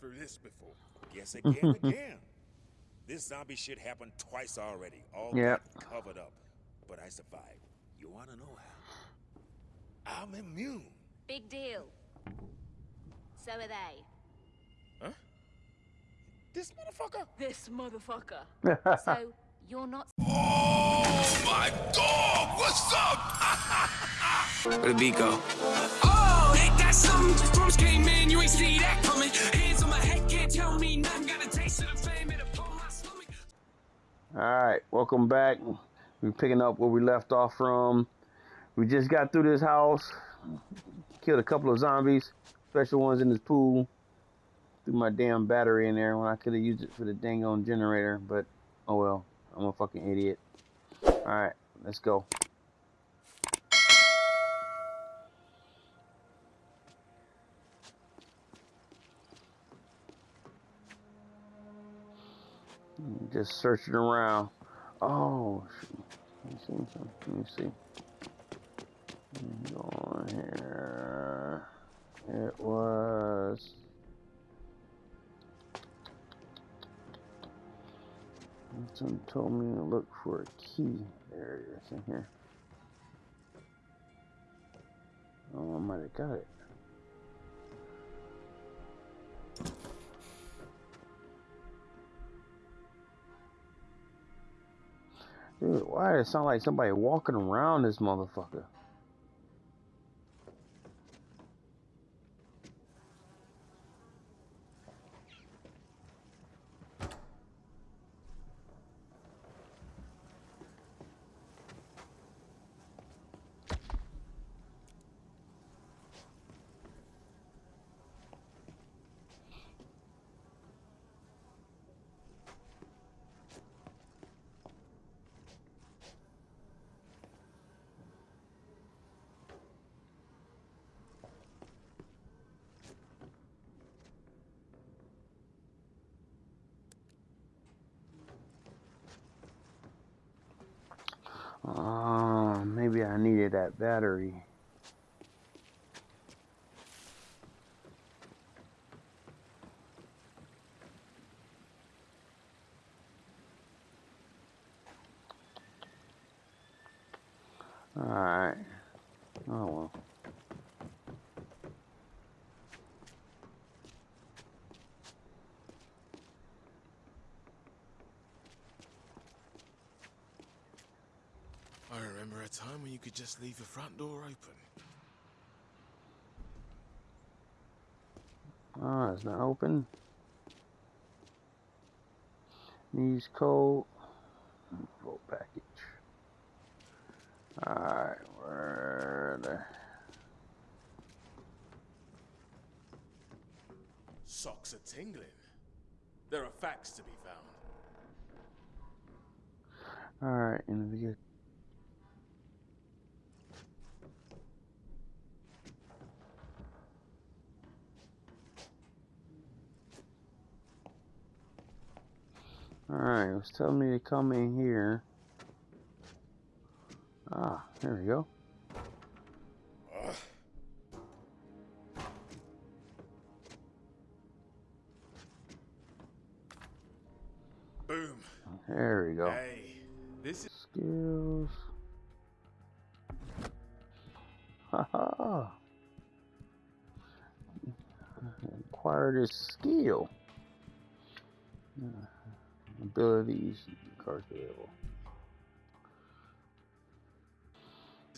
been through this before. Guess again, again. This zombie shit happened twice already. All Yep. covered up. But I survived. You wanna know how? I'm immune. Big deal. So are they. Huh? This motherfucker? This motherfucker. so you're not Oh my God! What's up? Where the beat go? Oh, something? Storms came in, you ain't see that coming. Hands on my head, can't tell me nothing. Got a taste of the fame, it'll pull my stomach. All right, welcome back. We're picking up where we left off from. We just got through this house, killed a couple of zombies, special ones in this pool. Threw my damn battery in there when I could have used it for the dang on generator, but oh well. I'm a fucking idiot. All right, let's go. Just searching around. Oh. Let me see. Let me see. Go on here. It was. Someone told me to look for a key. There it is in here. Oh, I might have got it. Dude, why does it sound like somebody walking around this motherfucker? Oh, maybe I needed that battery. Alright. Oh well. I remember a time when you could just leave the front door open. Ah, it's not open. Needs code. Vote package. Alright, where the Socks are tingling. There are facts to be found. Alright, and we get Alright, it was telling me to come in here. Ah, there we go. Boom. There we go. Hey, this is Skills. Haha. Acquire this skill. Uh, abilities, cards available.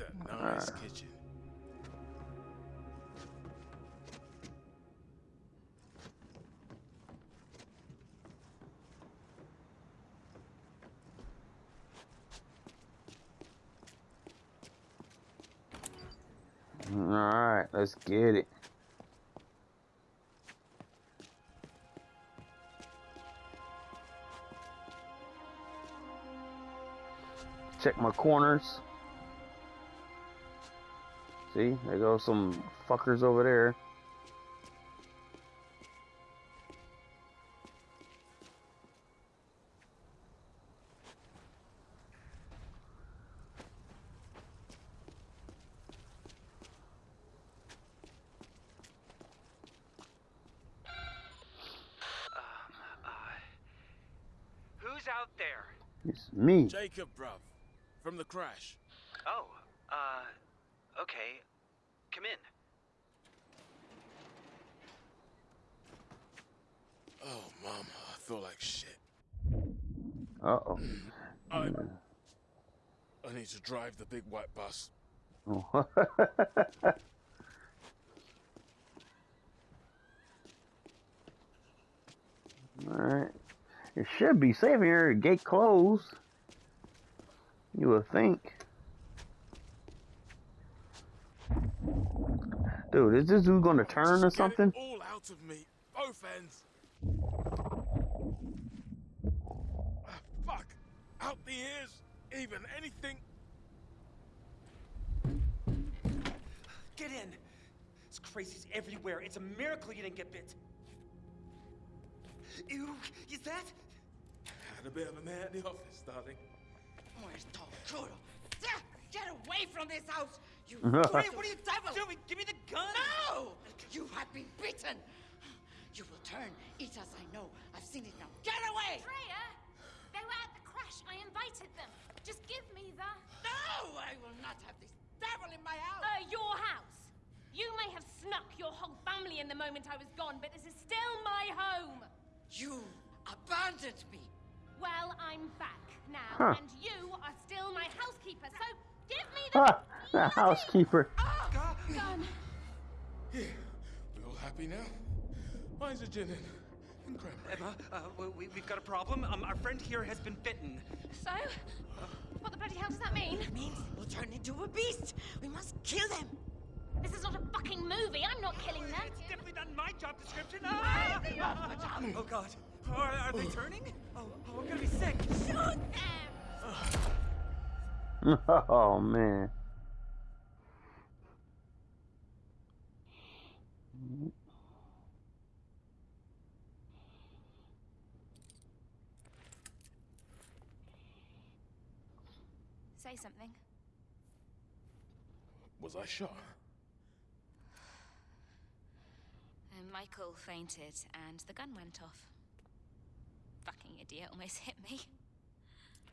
a nice Alright. kitchen. Alright, let's get it. check my corners. See, there go some fuckers over there. Um, who's out there? It's me. Jacob, bruv. From the crash. Oh, uh, okay. Come in. Oh, mama, I feel like shit. Uh oh. I, I need to drive the big white bus. Oh. Alright. It should be safe here. Gate closed. You would think. Dude, is this dude gonna turn or Just get it something? all out of me. Both ends. Ah, fuck. Out the ears. Even anything. Get in. This crazy's everywhere. It's a miracle you didn't get bit. Ew, is that? Had a bit of a man at the office, darling. Where's Tom Crudo? Get away from this house! You What are you, what are you devil! doing? Give me the gun! No! You have been beaten! You will turn, eat as I know. I've seen it now. Get away! Freya, they were at the crash. I invited them. Just give me the. No! I will not have this devil in my house! Uh, your house. You may have snuck your whole family in the moment I was gone, but this is still my home. You abandoned me! Well, I'm back now, Huh. and you are still my housekeeper, so give me the Ah, the housekeeper. Oh, gun. Here. We all happy now? Mine's a gin and, and cranberry. Emma, uh, we, we've got a problem. Um, our friend here has been bitten. So, what the bloody hell does that mean? It Means we'll turn into a beast! We must kill them! This is not a fucking movie. I'm not killing them. It's definitely not my job description. Ah! Oh, God. Are, are they turning? Oh, oh, I'm gonna be sick. Shoot them! Oh man. Say something. Was I shot? Uh, and Michael fainted, and the gun went off. Idiot almost hit me.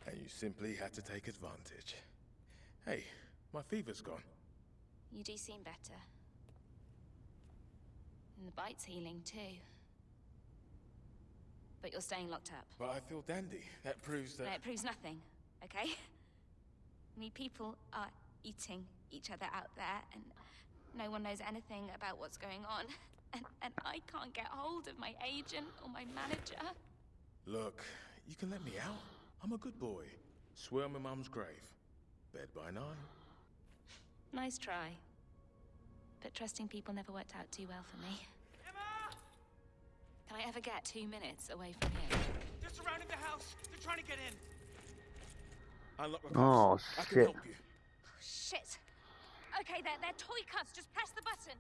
And you simply had to take advantage. Hey, my fever's gone. You do seem better. And the bite's healing too. But you're staying locked up. But I feel dandy. That proves that. No, it proves nothing, okay? I mean, people are eating each other out there, and no one knows anything about what's going on. And, and I can't get hold of my agent or my manager. Look, you can let me out. I'm a good boy. Swear on my mum's grave. Bed by nine. Nice try. But trusting people never worked out too well for me. Emma! Can I ever get two minutes away from here? They're surrounding the house. They're trying to get in. Unlock the Oh, cuffs. I can shit. help you. Oh, shit! Okay, they're, they're toy cuffs. Just press the button.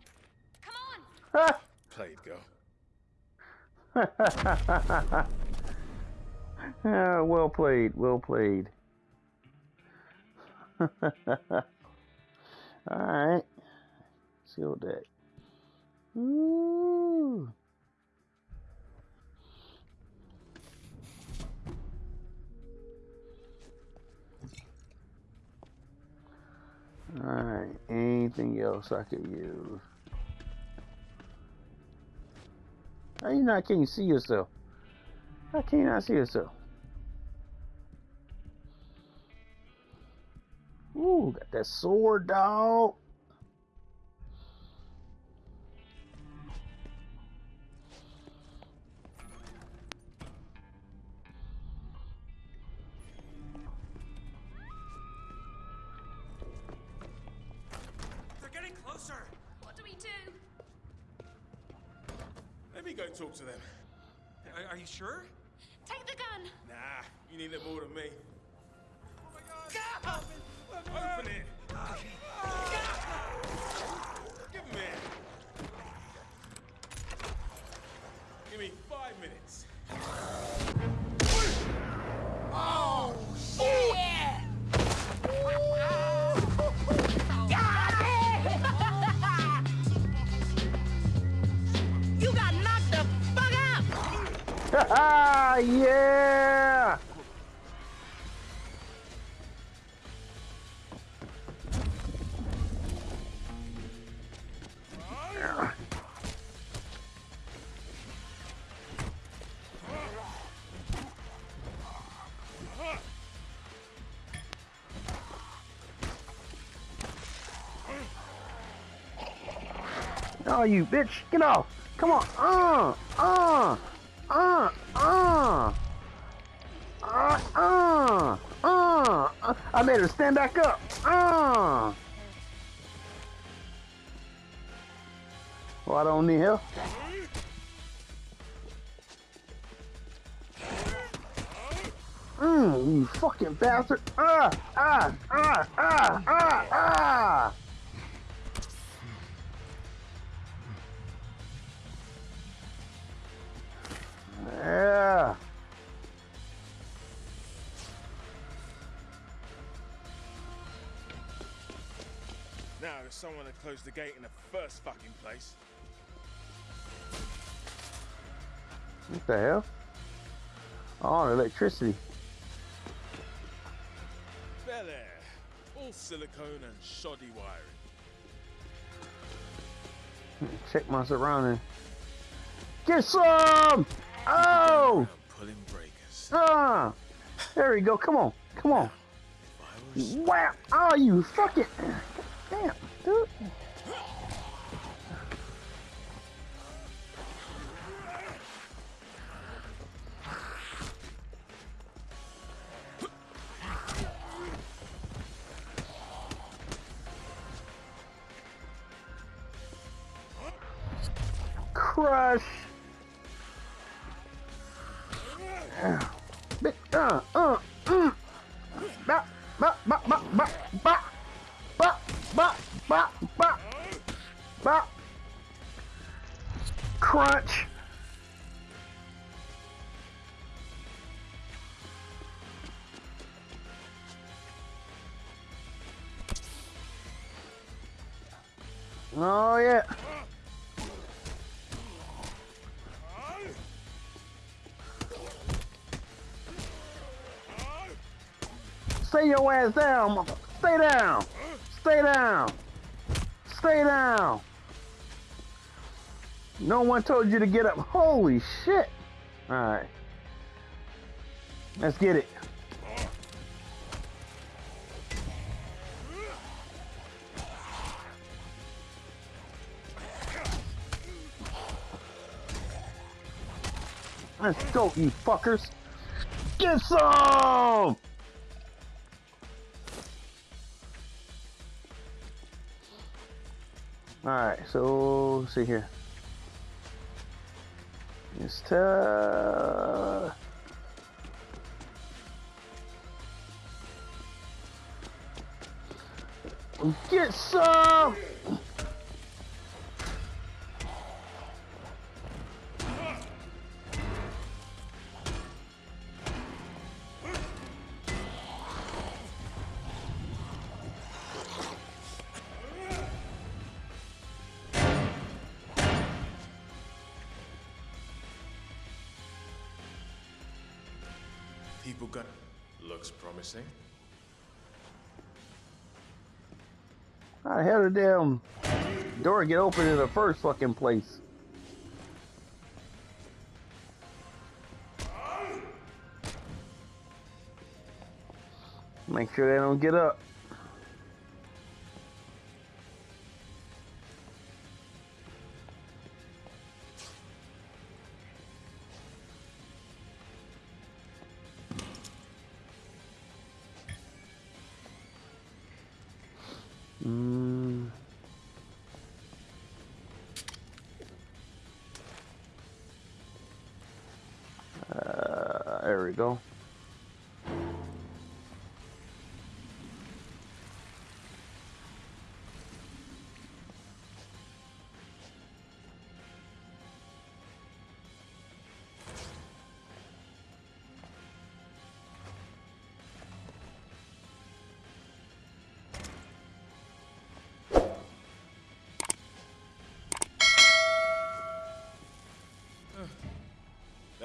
Come on! Played, girl. Ah, well played, well played. Alright. Seal that. Ooh. Alright, anything else I could use? How you not can you see yourself? How can you not see yourself? Ooh, got that sword, dog. yeah! Oh, you bitch! Get off! Come on! Uh! Uh! Uh! I made her stand back up. Uh. Well, I don't need help. Mmm, you fucking bastard. Ah, ah, ah, ah, ah, ah. Yeah. There's someone to close the gate in the first fucking place. What the hell? Oh, electricity. Bel Air. All silicone and shoddy wiring. Check my surroundings. Get some! Oh! Pulling breakers. Ah! There we go. Come on. Come on. If Wow! Oh, you fucking. Dude. Crush. Bit- Uh, uh, mm. Ba, ba, ba, ba, ba, ba. Bop, ba. Ba. Crunch. Oh yeah. Stay your ass down, mother. Stay down. Stay down. Stay down. No one told you to get up. Holy shit. Alright. Let's get it. Let's go, you fuckers. Get some! Alright, so see here. Just uh Get some! People got. Looks promising. How the hell did damn door get open in the first fucking place? Make sure they don't get up. Mm. Uh, there we go.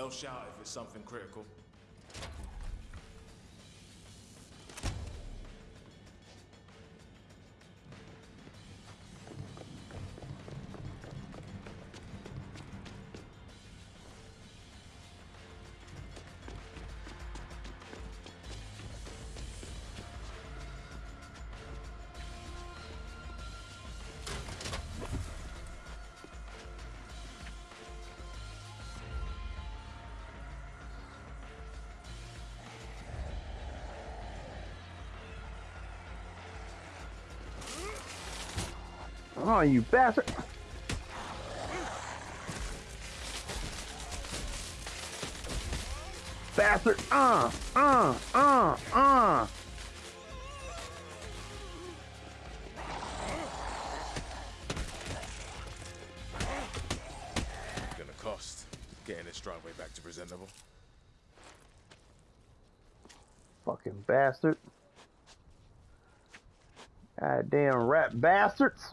They'll shout if it's something critical. Oh, you bastard! Bastard! Uh, uh, uh, uh. Gonna cost getting this driveway back to presentable. Fucking bastard. Goddamn rat bastards.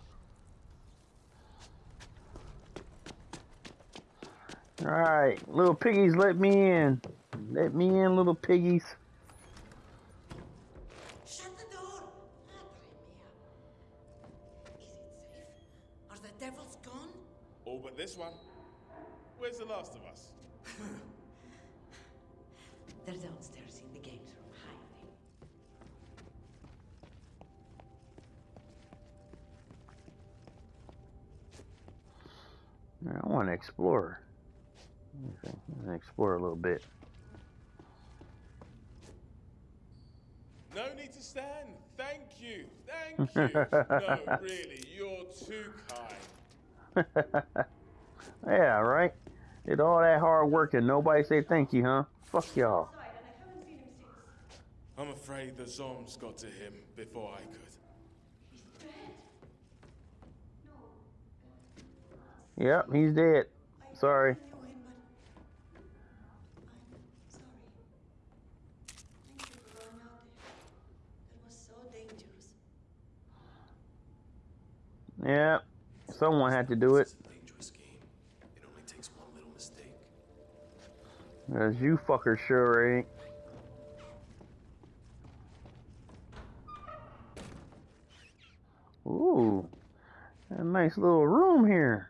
Alright, little piggies, let me in. Let me in, little piggies. Shut the door! Madre. Is it safe? Are the devils gone? All but this one. Where's the last of us? They're downstairs in the games room hiding. I want to explore. Okay, explore a little bit. No need to stand. Thank you. Thank you. no, really, you're too kind. Yeah, right? Did all that hard work and nobody say thank you, huh? Fuck y'all. I'm afraid the Zoms got to him before I could. Yep, he's dead. Sorry. knew him, but I'm sorry. Thank you for going out there. That was so dangerous. Yeah, someone had to do it. It's a dangerous game. It only takes one little mistake. Cause you fuckers sure ain't. Ooh, a nice little room here.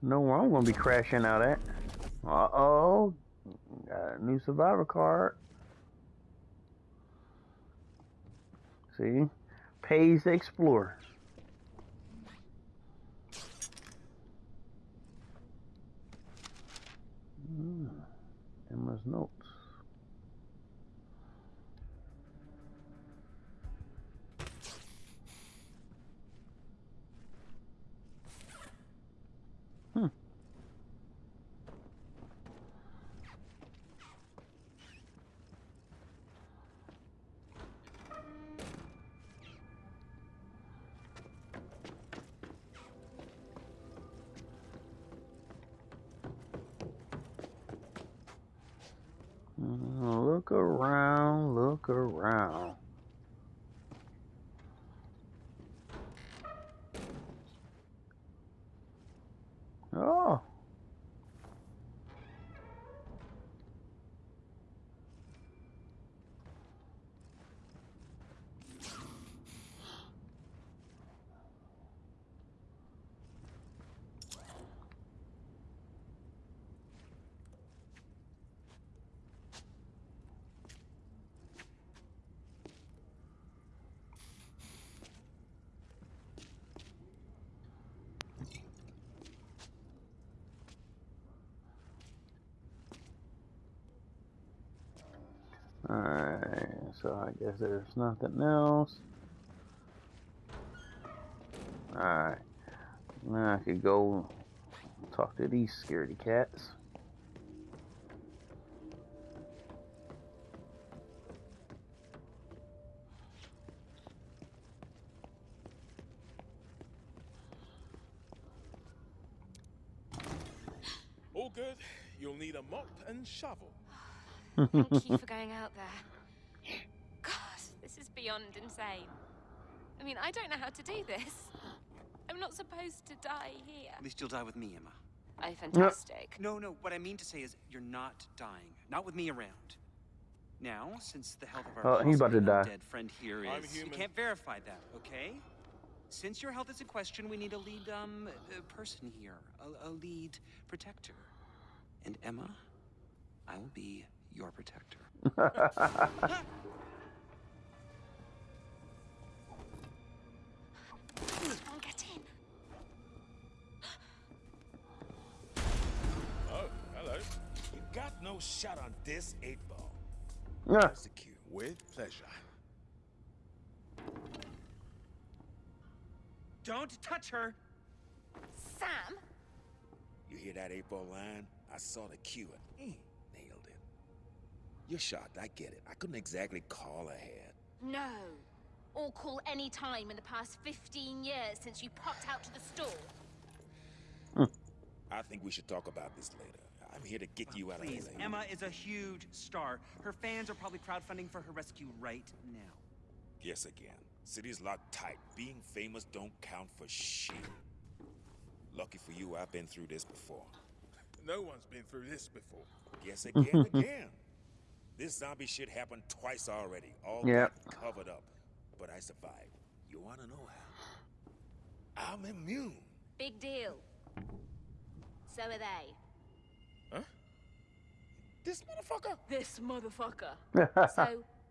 Know where I'm gonna be crashing out at. Uh oh, got a new survivor card. See, pays to explore. Hmm. Emma's notes. Look around, look around. Oh. Alright, so I guess there's nothing else. Alright. Now I could go talk to these scaredy cats. All good. You'll need a mop and shovel. Thank you for going out there. God, this is beyond insane. I mean, I don't know how to do this. I'm not supposed to die here. At least you'll die with me, Emma. Oh, fantastic. No, no, what I mean to say is you're not dying. Not with me around. Now, since the health of our Oh, he's about to die. dead friend here I'm is, you can't verify that, okay? Since your health is in question, we need a lead um uh, person here, a, a lead protector. And Emma, I will be your protector. shot on this eight ball. Yeah. Secure. With pleasure. Don't touch her! Sam? You hear that eight ball line? I saw the cue and mm, nailed it. You're shocked, I get it. I couldn't exactly call ahead. No. Or call any time in the past 15 years since you popped out to the store. I think we should talk about this later. I'm here to get you out Please, of LA. Emma is a huge star. Her fans are probably crowdfunding for her rescue right now. Guess again. City's locked tight. Being famous don't count for shit. Lucky for you, I've been through this before. No one's been through this before. Guess again, again. This zombie shit happened twice already. All Yep. covered up. But I survived. You wanna know how? I'm immune. Big deal. So are they. Huh? This motherfucker? This motherfucker. so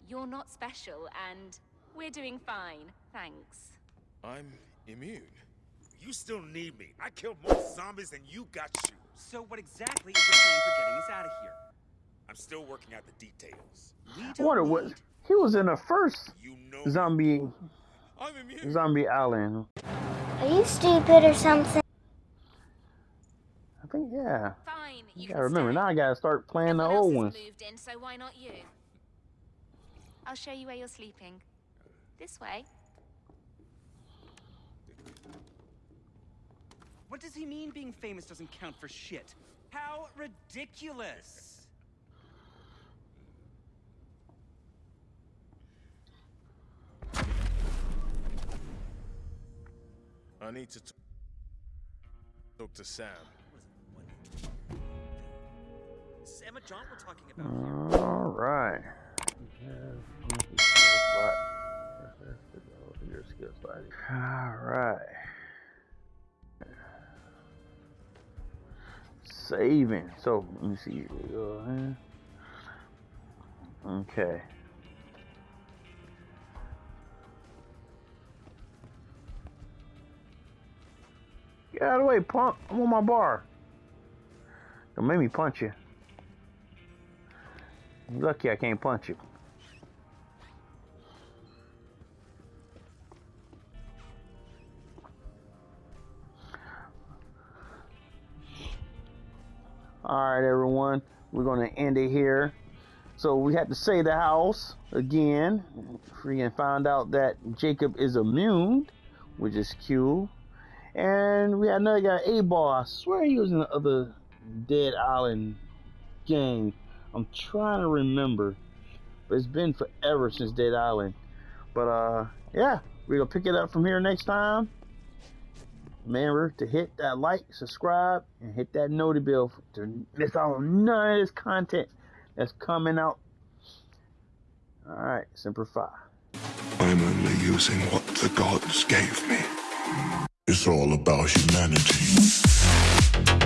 you're not special, and we're doing fine, thanks. I'm immune. You still need me. I killed more zombies than you got shoes. So what exactly is your plan for getting us out of here? I'm still working out the details. We I don't wonder what need- he was in the first You know zombie I'm immune. zombie island. Are you stupid or something? I think yeah. Fine, you You can gotta remember stay. now. I gotta start playing the Everyone else old has ones. moved in, so why not you? I'll show you where you're sleeping. This way. What does he mean being famous doesn't count for shit? How ridiculous! I need to t- talk to Sam. Emma Jaunt we're talking about here. All right. All right. Saving. So let me see. Okay. Get out of the way, punk. I'm on my bar. Don't make me punch you. Lucky I can't punch you. Alright, everyone. We're going to end it here. So we had to say the house again. Freaking found out that Jacob is immune, which is cute. And we had another guy, A-Ball. I swear he was in the other Dead Island game. I'm trying to remember. But it's been forever since Dead Island. But uh yeah, we're gonna pick it up from here next time. Remember to hit that like, subscribe, and hit that noti bell to miss out on none of this content that's coming out. Alright, simplify. I'm only using what the gods gave me. It's all about humanity.